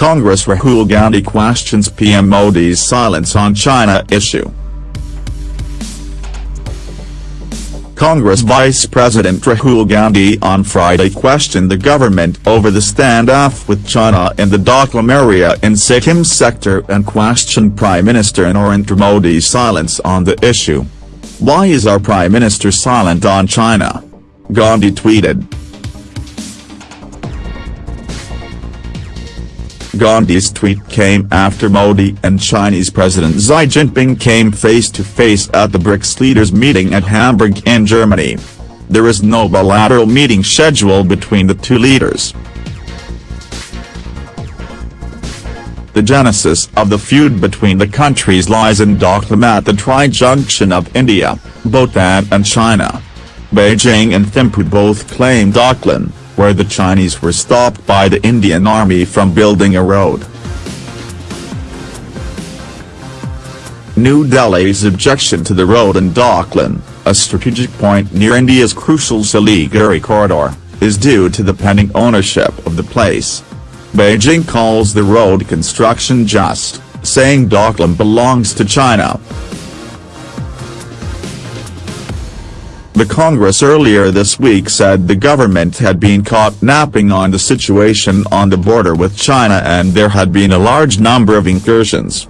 Congress Rahul Gandhi questions PM Modi's silence on China issue. Congress Vice President Rahul Gandhi on Friday questioned the government over the standoff with China in the Doklam area in Sikkim sector and questioned Prime Minister Narendra Modi's silence on the issue. Why is our Prime Minister silent on China? Gandhi tweeted. Gandhi's tweet came after Modi and Chinese President Xi Jinping came face-to-face -face at the BRICS leaders meeting at Hamburg in Germany. There is no bilateral meeting scheduled between the two leaders. The genesis of the feud between the countries lies in Doklam at the tri-junction of India, Bhutan and China. Beijing and Thimphu both claim Doklam, where the Chinese were stopped by the Indian army from building a road. New Delhi's objection to the road in Doklam, a strategic point near India's crucial Siliguri corridor, is due to the pending ownership of the place. Beijing calls the road construction just, saying Doklam belongs to China. The Congress earlier this week said the government had been caught napping on the situation on the border with China and there had been a large number of incursions.